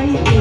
boy